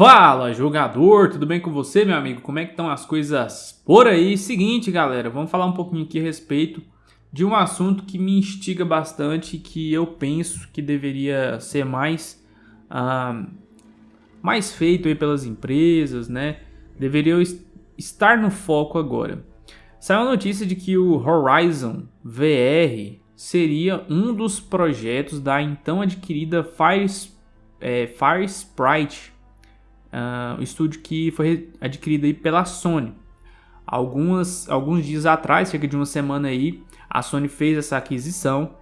Fala jogador, tudo bem com você meu amigo? Como é que estão as coisas por aí? Seguinte galera, vamos falar um pouquinho aqui a respeito de um assunto que me instiga bastante que eu penso que deveria ser mais, mais feito aí pelas empresas, né? Deveria estar no foco agora. Saiu a notícia de que o Horizon VR seria um dos projetos da então adquirida Fire, é, Fire Sprite uh, o estúdio que foi adquirido aí pela Sony. Algumas, alguns dias atrás, cerca de uma semana aí, a Sony fez essa aquisição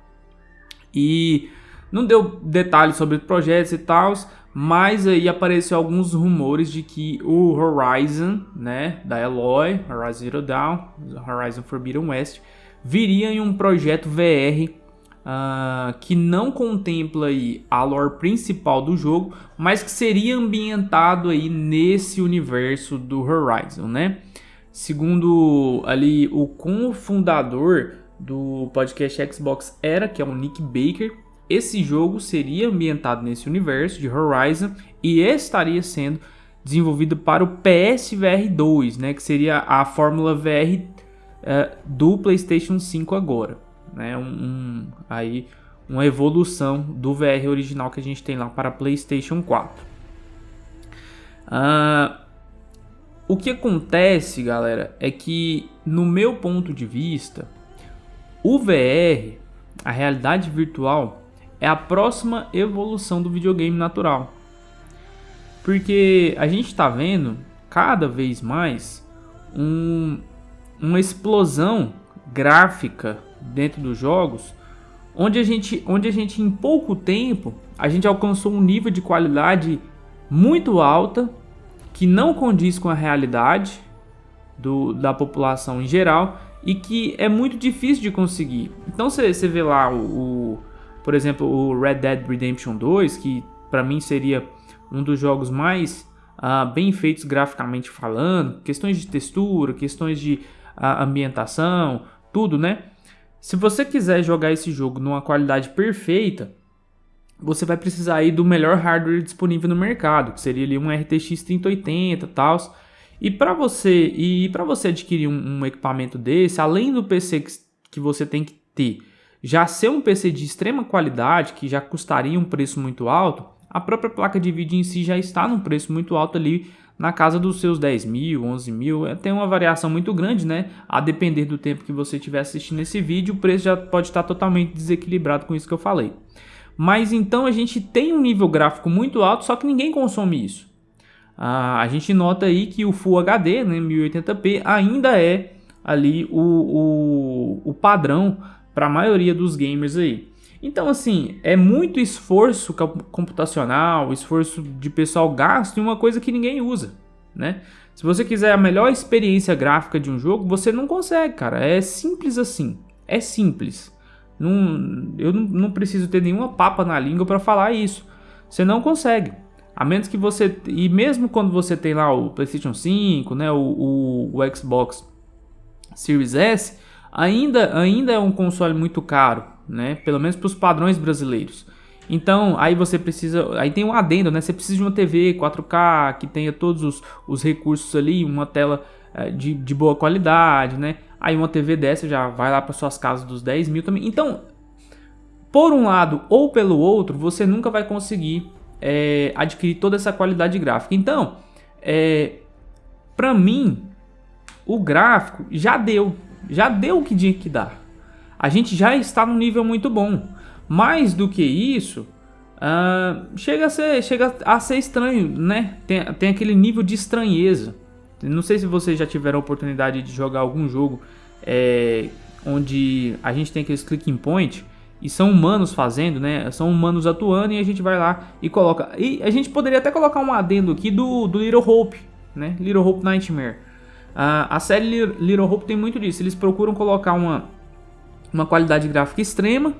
e não deu detalhes sobre projetos e tal, mas aí apareceu alguns rumores de que o Horizon, né, da Eloy, Horizon Zero Dawn, Horizon Forbidden West, viria em um projeto VR uh, que não contempla aí a lore principal do jogo, mas que seria ambientado aí nesse universo do Horizon, né? Segundo ali o cofundador do podcast Xbox Era, que é o Nick Baker, esse jogo seria ambientado nesse universo de Horizon e estaria sendo desenvolvido para o PSVR 2, né, que seria a fórmula VR uh, eh, do PlayStation 5 agora né? Um, um, aí uma evolução do VR original que a gente tem lá para PlayStation 4. Uh, ah, o que acontece, galera, é que no meu ponto de vista, o VR, a realidade virtual, é a próxima evolução do videogame natural. Porque a gente está vendo cada vez mais um, uma explosão gráfica dentro dos jogos, onde a gente, onde a gente em pouco tempo a gente alcançou um nível de qualidade muito alta que não condiz com a realidade do, da população em geral e que é muito difícil de conseguir. Então você, vê lá o, o, por exemplo, o Red Dead Redemption 2, que para mim seria um dos jogos mais uh, bem feitos graficamente falando, questões de textura, questões de uh, ambientação, tudo, né? Se você quiser jogar esse jogo numa qualidade perfeita, você vai precisar aí do melhor hardware disponível no mercado, que seria ali um RTX 3080 e tal. E para você e para você adquirir um, um, equipamento desse, além do PC que, que você tem que ter, já ser um PC de extrema qualidade, que já custaria um preço muito alto, a própria placa de vídeo em si já está num preço muito alto ali na casa dos seus 10 mil, 11 mil, é, tem uma variação muito grande, né? A depender do tempo que você estiver assistindo esse vídeo, o preço já pode estar totalmente desequilibrado com isso que eu falei. Mas então a gente tem um nível gráfico muito alto, só que ninguém consome isso. Ah, a gente nota aí que o Full HD, né, 1080p, ainda é ali o, o, o padrão para a maioria dos gamers aí. Então, assim, é muito esforço computacional, esforço de pessoal gasto em uma coisa que ninguém usa, né? Se você quiser a melhor experiência gráfica de um jogo, você não consegue, cara. É simples assim. É simples. Não, eu não, não preciso ter nenhuma papa na língua para falar isso. Você não consegue. A menos que você. E mesmo quando você tem lá o PlayStation 5, né, o, o, o Xbox Series S, ainda, ainda é um console muito caro né? Pelo menos para os padrões brasileiros. Então, aí você precisa, aí tem um adendo, né? Você precisa de uma TV 4K que tenha todos os, os recursos ali, uma tela é, de, de boa qualidade, né? Aí uma TV dessa já vai lá para suas casas dos 10 mil também. Então, por um lado ou pelo outro, você nunca vai conseguir é, adquirir toda essa qualidade gráfica. Então, é, para mim, o gráfico já deu, já deu o que tinha que dar a gente já está num nível muito bom. Mais do que isso, uh, chega, a ser, chega a ser estranho, né? Tem, tem aquele nível de estranheza. Não sei se vocês já tiveram a oportunidade de jogar algum jogo é, onde a gente tem aqueles clicking point e são humanos fazendo, né? São humanos atuando e a gente vai lá e coloca. E a gente poderia até colocar um adendo aqui do, do Little Hope, né? Little Hope Nightmare. Uh, a série Little Hope tem muito disso. Eles procuram colocar uma uma qualidade gráfica extrema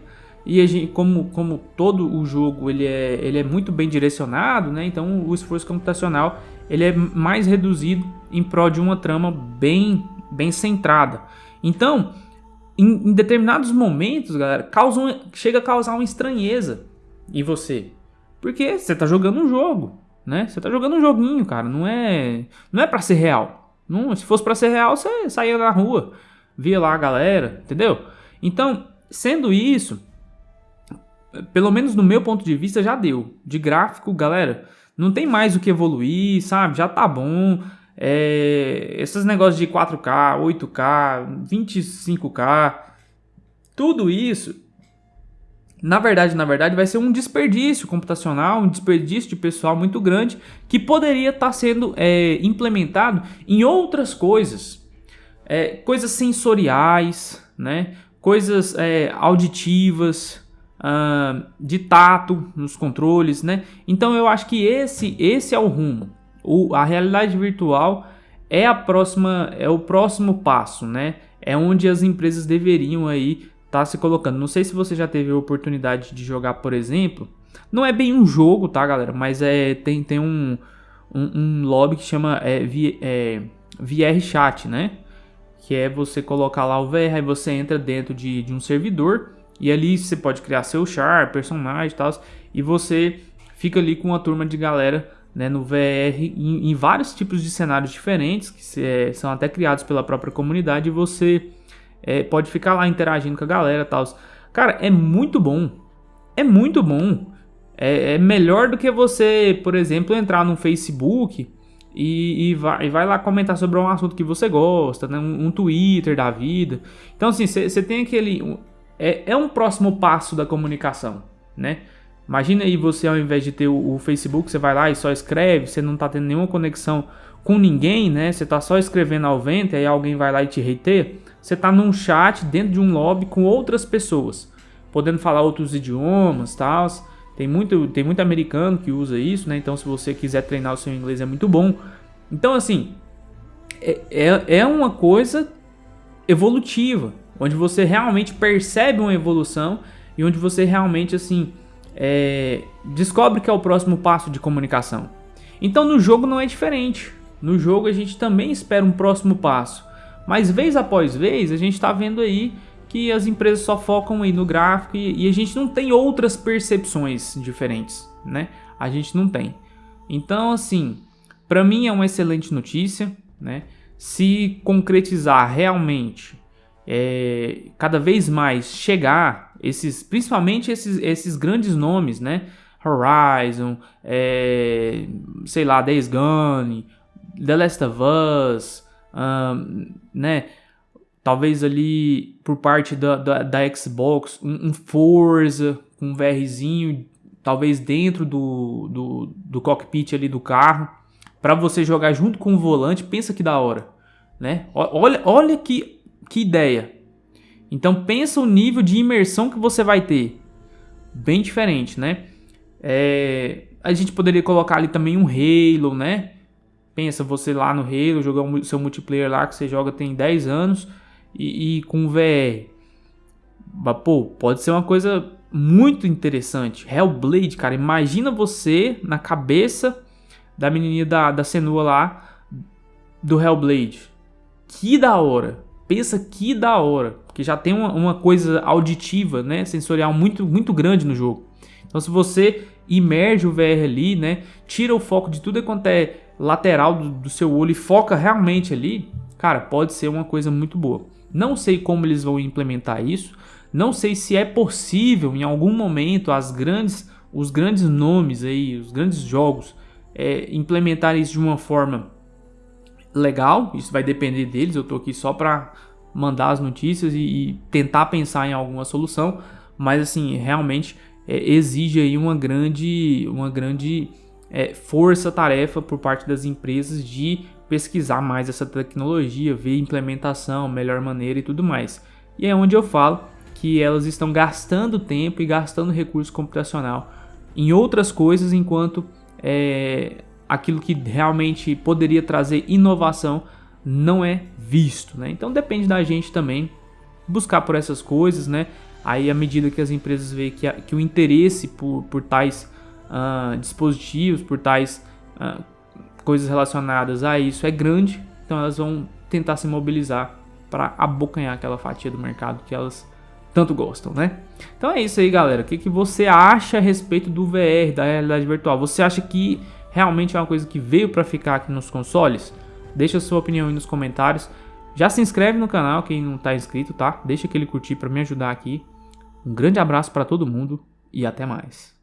e gente, como, como todo o jogo ele é, ele é muito bem direcionado, né? então o esforço computacional ele é mais reduzido em prol de uma trama bem, bem centrada. Então, em, em determinados momentos, galera, causa chega a causar uma estranheza em você. Porque você está jogando um jogo, né? Você tá jogando um joguinho, cara, não é, não é para ser real. Não, se fosse para ser real, você saía na rua, via lá a galera, entendeu? Então, sendo isso, pelo menos no meu ponto de vista já deu. De gráfico, galera, não tem mais o que evoluir, sabe? Já tá bom. É, esses negócios de 4K, 8K, 25K, tudo isso, na verdade, na verdade, vai ser um desperdício computacional, um desperdício de pessoal muito grande que poderia estar tá sendo é, implementado em outras coisas, é, coisas sensoriais, né? Coisas é, auditivas, uh, de tato nos controles, né? Então eu acho que esse, esse é o rumo. O, a realidade virtual é a próxima, é o próximo passo, né? É onde as empresas deveriam aí estar tá se colocando. Não sei se você já teve a oportunidade de jogar, por exemplo. Não é bem um jogo, tá, galera? Mas é tem, tem um, um, um lobby que chama é, é, VR Chat, né? Que é você colocar lá o VR, aí você entra dentro de, de um servidor e ali você pode criar seu char, personagem e tal. E você fica ali com uma turma de galera né, no VR em, em, vários tipos de cenários diferentes, que é, são até criados pela própria comunidade. E você é, pode ficar lá interagindo com a galera e tal. Cara, é muito bom. É muito bom. É, é, melhor do que você, por exemplo, entrar no Facebook e, e, vai, e vai lá comentar sobre um assunto que você gosta, né? um, um Twitter da vida. Então, assim, você tem aquele é, é um próximo passo da comunicação, né? Imagina aí você ao invés de ter o, o Facebook, você vai lá e só escreve, você não está tendo nenhuma conexão com ninguém, né? Você está só escrevendo ao vento, aí alguém vai lá e te reter. Você está num chat dentro de um lobby com outras pessoas, podendo falar outros idiomas, tal. Tem muito, tem muito americano que usa isso, né? Então, se você quiser treinar o seu inglês é muito bom. Então, assim, é, é, é uma coisa evolutiva, onde você realmente percebe uma evolução e onde você realmente assim é, descobre que é o próximo passo de comunicação. Então no jogo não é diferente. No jogo a gente também espera um próximo passo, mas vez após vez a gente está vendo aí que as empresas só focam aí no gráfico e, e a gente não tem outras percepções diferentes, né? A gente não tem. Então assim, para mim é uma excelente notícia, né? Se concretizar realmente é, cada vez mais chegar esses, principalmente esses, esses grandes nomes, né? Horizon, é, sei lá, Days Gone, The Last of Us, um, né? Talvez ali por parte da, da, da Xbox, um, um, Forza com um VRzinho, talvez dentro do, do, do cockpit ali do carro, para você jogar junto com o volante. Pensa que da hora, né? Olha, olha que que ideia. Então pensa o nível de imersão que você vai ter. Bem diferente, né? É, a gente poderia colocar ali também um Halo, né? Pensa você lá no Halo, jogar o seu multiplayer lá que você joga tem 10 anos e, e com VR. Pô, pode ser uma coisa muito interessante. Hellblade, cara, imagina você na cabeça da menininha da, da Senua lá do Hellblade. Que da hora pensa que da hora, porque já tem uma, uma, coisa auditiva, né, sensorial muito, muito grande no jogo. Então se você imerge o VR ali, né, tira o foco de tudo quanto é lateral do, do seu olho e foca realmente ali, cara, pode ser uma coisa muito boa. Não sei como eles vão implementar isso, não sei se é possível em algum momento as grandes, os grandes nomes aí, os grandes jogos é, implementar isso de uma forma legal, isso vai depender deles. Eu tô aqui só para mandar as notícias e, e, tentar pensar em alguma solução, mas assim, realmente é, exige aí uma grande, uma grande é, força-tarefa por parte das empresas de pesquisar mais essa tecnologia, ver implementação, melhor maneira e tudo mais. E é onde eu falo que elas estão gastando tempo e gastando recurso computacional em outras coisas enquanto é, aquilo que realmente poderia trazer inovação não é visto, né? Então depende da gente também buscar por essas coisas, né? Aí à medida que as empresas veem que, a, que o interesse por, por tais uh, dispositivos, por tais uh, coisas relacionadas a isso é grande, então elas vão tentar se mobilizar para abocanhar aquela fatia do mercado que elas tanto gostam, né? Então é isso aí, galera. O que, que você acha a respeito do VR, da realidade virtual? Você acha que realmente é uma coisa que veio para ficar aqui nos consoles? Deixa a sua opinião aí nos comentários. Já se inscreve no canal quem não está inscrito, tá? Deixa aquele curtir para me ajudar aqui. Um grande abraço para todo mundo e até mais.